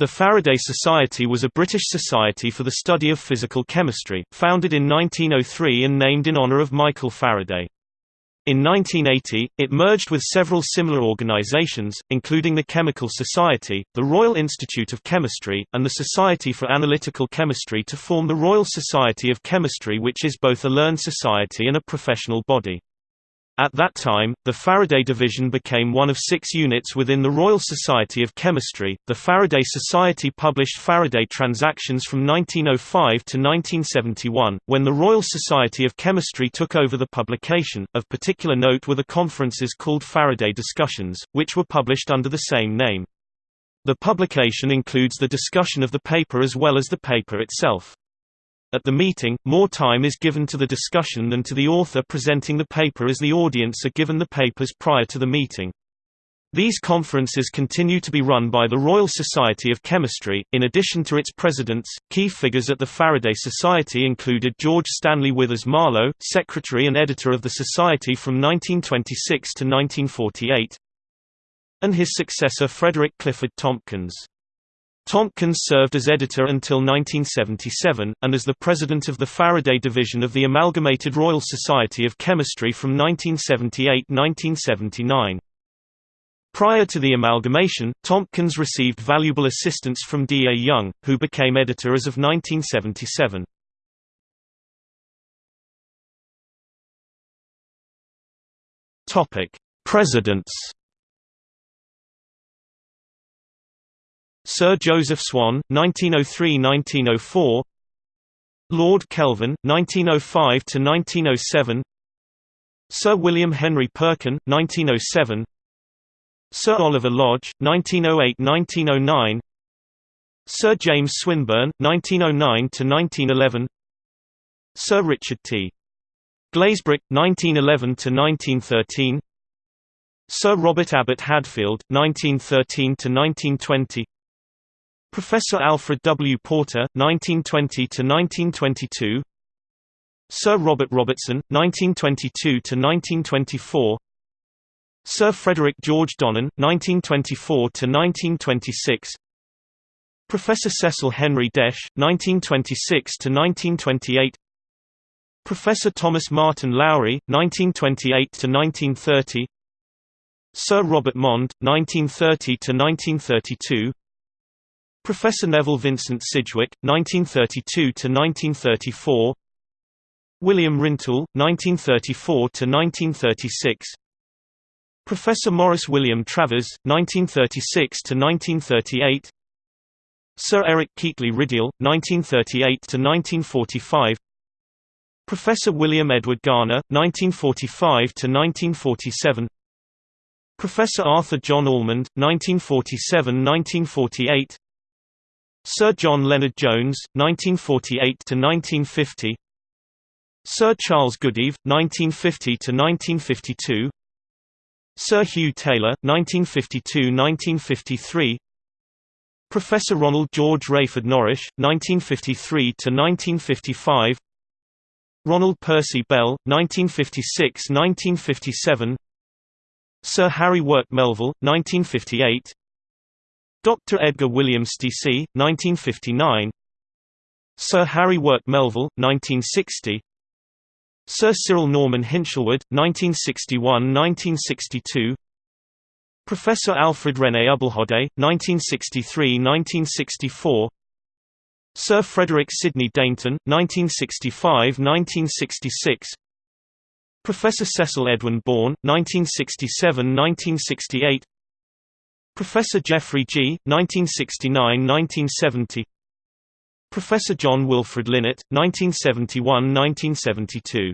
The Faraday Society was a British society for the study of physical chemistry, founded in 1903 and named in honour of Michael Faraday. In 1980, it merged with several similar organizations, including the Chemical Society, the Royal Institute of Chemistry, and the Society for Analytical Chemistry to form the Royal Society of Chemistry which is both a learned society and a professional body. At that time, the Faraday division became one of six units within the Royal Society of Chemistry. The Faraday Society published Faraday Transactions from 1905 to 1971, when the Royal Society of Chemistry took over the publication. Of particular note were the conferences called Faraday Discussions, which were published under the same name. The publication includes the discussion of the paper as well as the paper itself. At the meeting, more time is given to the discussion than to the author presenting the paper as the audience are given the papers prior to the meeting. These conferences continue to be run by the Royal Society of Chemistry. In addition to its presidents, key figures at the Faraday Society included George Stanley Withers Marlowe, secretary and editor of the Society from 1926 to 1948, and his successor Frederick Clifford Tompkins. Tompkins served as editor until 1977, and as the president of the Faraday Division of the Amalgamated Royal Society of Chemistry from 1978–1979. Prior to the amalgamation, Tompkins received valuable assistance from D. A. Young, who became editor as of 1977. Presidents Sir Joseph Swan, 1903–1904 Lord Kelvin, 1905–1907 Sir William Henry Perkin, 1907 Sir Oliver Lodge, 1908–1909 Sir James Swinburne, 1909–1911 Sir Richard T. Glazebrook, 1911–1913 Sir Robert Abbott Hadfield, 1913–1920 Professor Alfred W. Porter, 1920–1922 Sir Robert Robertson, 1922–1924 Sir Frederick George Donnan, 1924–1926 Professor Cecil Henry Desch, 1926–1928 Professor Thomas Martin Lowry, 1928–1930 Sir Robert Mond, 1930–1932 Professor Nevil Vincent Sidgwick, 1932–1934 William Rintoul, 1934–1936 Professor Morris William Travers, 1936–1938 Sir Eric Keightley Rideal, 1938–1945 Professor William Edward Garner, 1945–1947 Professor Arthur John Allmand, 1947–1948 Sir John Lennard-Jones, 1948–1950 Sir Charles Goodeve, 1950–1952 Sir Hugh Taylor, 1952–1953 Professor Ronald George Wreyford Norrish, 1953–1955 Ronald Percy Bell, 1956–1957 Sir Harry Work Melville, 1958 Dr. Edgar William Steacie, 1959 Sir Harry Work Melville, 1960 Sir Cyril Norman Hinshelwood, 1961–1962 Professor Alfred René Ubbelohde, 1963–1964 Sir Frederick Sydney Dainton, 1965–1966 Professor Cecil Edwin Bawn, 1967–1968 Professor Geoffrey Gee, 1969–1970 Professor John Wilfred Linnett, 1971–1972